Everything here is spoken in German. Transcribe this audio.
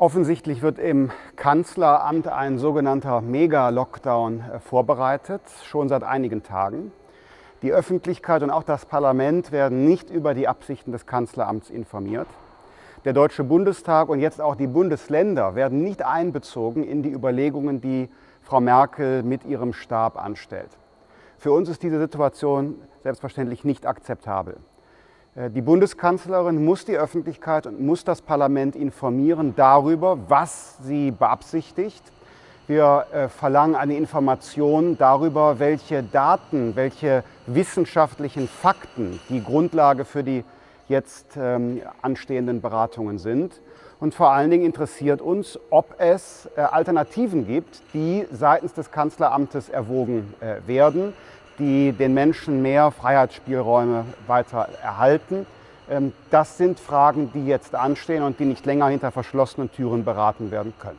Offensichtlich wird im Kanzleramt ein sogenannter Mega-Lockdown äh, vorbereitet, schon seit einigen Tagen. Die Öffentlichkeit und auch das Parlament werden nicht über die Absichten des Kanzleramts informiert. Der Deutsche Bundestag und jetzt auch die Bundesländer werden nicht einbezogen in die Überlegungen, die Frau Merkel mit ihrem Stab anstellt. Für uns ist diese Situation selbstverständlich nicht akzeptabel. Äh, die Bundeskanzlerin muss die Öffentlichkeit und muss das Parlament informieren darüber, was sie beabsichtigt. Wir äh, verlangen eine Information darüber, welche Daten, welche wissenschaftlichen Fakten die Grundlage für die jetzt ähm, anstehenden Beratungen sind. Und vor allen Dingen interessiert uns, ob es äh, Alternativen gibt, die seitens des Kanzleramtes erwogen werden die den Menschen mehr Freiheitsspielräume weiter erhalten. Ähm, das sind Fragen, die jetzt anstehen und die nicht länger hinter verschlossenen Türen beraten werden können.